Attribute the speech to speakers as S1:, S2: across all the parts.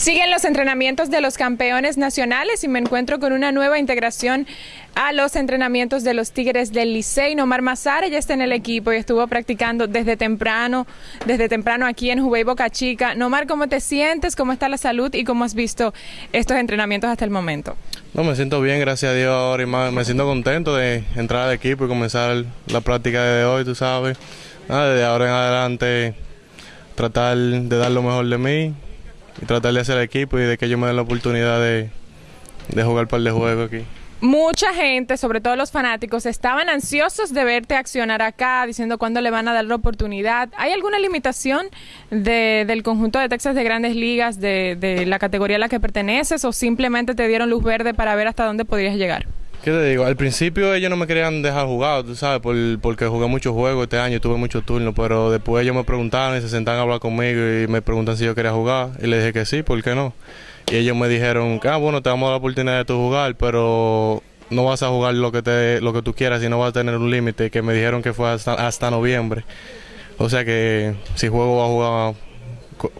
S1: Siguen los entrenamientos de los campeones nacionales y me encuentro con una nueva integración a los entrenamientos de los Tigres del Licey. Nomar Mazara ya está en el equipo y estuvo practicando desde temprano, desde temprano aquí en Jubei Boca Chica. Nomar, ¿cómo te sientes? ¿Cómo está la salud? ¿Y cómo has visto estos entrenamientos hasta el momento?
S2: No, me siento bien, gracias a Dios ahora y me siento contento de entrar al equipo y comenzar la práctica de hoy, tú sabes. desde ahora en adelante tratar de dar lo mejor de mí y tratar de hacer equipo y de que ellos me den la oportunidad de, de jugar par de juegos aquí.
S1: Mucha gente, sobre todo los fanáticos, estaban ansiosos de verte accionar acá, diciendo cuándo le van a dar la oportunidad. ¿Hay alguna limitación de, del conjunto de Texas de grandes ligas, de, de la categoría a la que perteneces, o simplemente te dieron luz verde para ver hasta dónde podrías llegar?
S2: ¿Qué te digo? Al principio ellos no me querían dejar jugar, tú sabes, porque jugué muchos juegos este año, tuve muchos turnos, pero después ellos me preguntaron y se sentaron a hablar conmigo y me preguntan si yo quería jugar. Y le dije que sí, ¿por qué no? Y ellos me dijeron, ah, bueno, te vamos a dar la oportunidad de tu jugar, pero no vas a jugar lo que, te, lo que tú quieras y no vas a tener un límite, que me dijeron que fue hasta, hasta noviembre. O sea que si juego va a jugar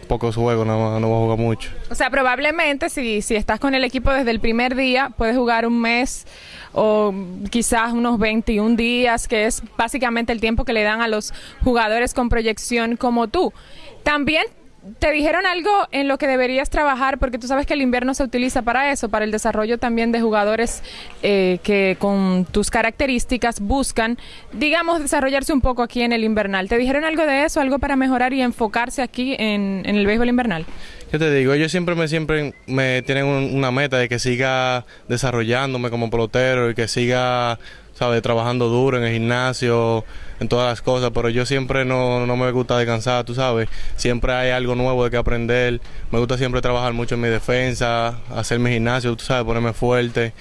S2: pocos juegos, no, no voy a jugar mucho.
S1: O sea, probablemente si, si estás con el equipo desde el primer día, puedes jugar un mes o quizás unos 21 días, que es básicamente el tiempo que le dan a los jugadores con proyección como tú. También ¿Te dijeron algo en lo que deberías trabajar? Porque tú sabes que el invierno se utiliza para eso, para el desarrollo también de jugadores eh, que con tus características buscan, digamos, desarrollarse un poco aquí en el invernal. ¿Te dijeron algo de eso, algo para mejorar y enfocarse aquí en, el béisbol invernal?
S2: Yo te digo, ellos siempre me, siempre me tienen una meta de que siga desarrollándome como pelotero y que siga ¿sabes? Trabajando duro en el gimnasio, en todas las cosas, pero yo siempre no, no, me gusta descansar, tú sabes. Siempre hay algo nuevo de que aprender. Me gusta siempre trabajar mucho en mi defensa, hacer mi gimnasio, tú sabes, ponerme fuerte.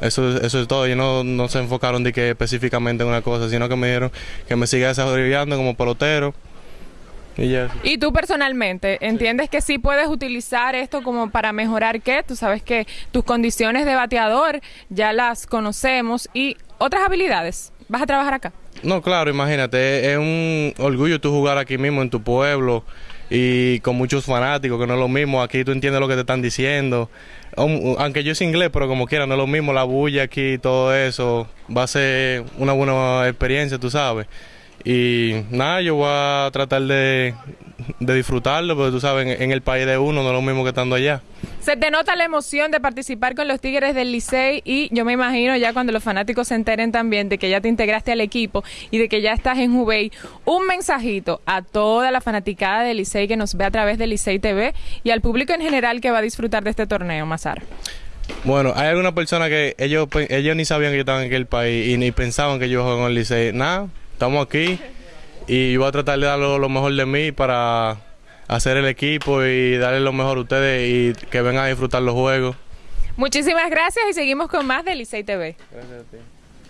S2: Eso, eso es todo. Ellos no, no se enfocaron de que específicamente en una cosa, sino que me dijeron que me siga desarrollando como pelotero. Y, ya.
S1: y tú personalmente, ¿entiendes que sí puedes utilizar esto como para mejorar qué? Tú sabes que tus condiciones de bateador ya las conocemos y otras habilidades. ¿Vas a trabajar acá?
S2: No, claro, imagínate, es un orgullo tú jugar aquí mismo en tu pueblo y con muchos fanáticos, que no es lo mismo, aquí tú entiendes lo que te están diciendo. Aunque yo soy inglés, pero como quiera, no es lo mismo la bulla aquí, todo eso, va a ser una buena experiencia, tú sabes. Y nada, yo voy a tratar de, de disfrutarlo, porque tú sabes, en, el país de uno no es lo mismo que estando allá.
S1: Se te nota la emoción de participar con los Tigres del Licey y yo me imagino ya cuando los fanáticos se enteren también de que ya te integraste al equipo y de que ya estás en Jubei, un mensajito a toda la fanaticada del Licey que nos ve a través del Licey TV y al público en general que va a disfrutar de este torneo, Mazar.
S2: Bueno, hay alguna persona que ellos, ellos ni sabían que yo estaba en aquel país y ni pensaban que yo jugaba con el Licey. Nada, estamos aquí y voy a tratar de dar lo, mejor de mí para hacer el equipo y darle lo mejor a ustedes y que vengan a disfrutar los juegos.
S1: Muchísimas gracias y seguimos con más de Licey TV. Gracias a ti.